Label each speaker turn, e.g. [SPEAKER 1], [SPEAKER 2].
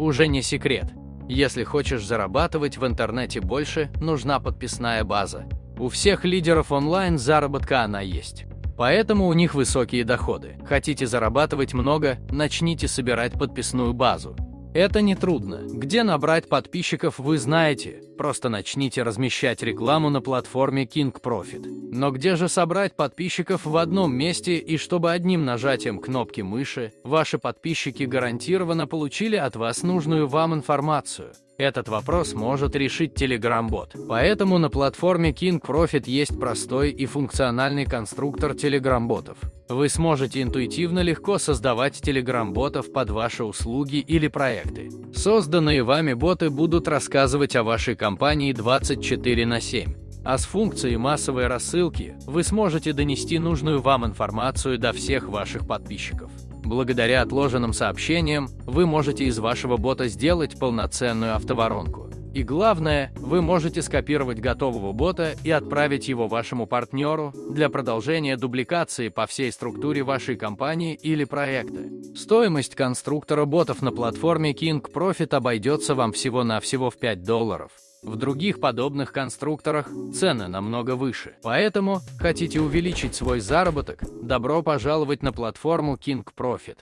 [SPEAKER 1] уже не секрет. Если хочешь зарабатывать в интернете больше, нужна подписная база. У всех лидеров онлайн заработка она есть. Поэтому у них высокие доходы. Хотите зарабатывать много, начните собирать подписную базу. Это не трудно. Где набрать подписчиков, вы знаете. Просто начните размещать рекламу на платформе King Profit. Но где же собрать подписчиков в одном месте и чтобы одним нажатием кнопки мыши ваши подписчики гарантированно получили от вас нужную вам информацию? Этот вопрос может решить Telegram-бот. Поэтому на платформе King Profit есть простой и функциональный конструктор Telegram-ботов. Вы сможете интуитивно легко создавать Telegram-ботов под ваши услуги или проекты. Созданные вами боты будут рассказывать о вашей компании 24 на 7. А с функцией массовой рассылки вы сможете донести нужную вам информацию до всех ваших подписчиков. Благодаря отложенным сообщениям вы можете из вашего бота сделать полноценную автоворонку. И главное, вы можете скопировать готового бота и отправить его вашему партнеру для продолжения дубликации по всей структуре вашей компании или проекта. Стоимость конструктора ботов на платформе King Profit обойдется вам всего-навсего в 5 долларов. В других подобных конструкторах цены намного выше. Поэтому, хотите увеличить свой заработок, добро пожаловать на платформу King Profit.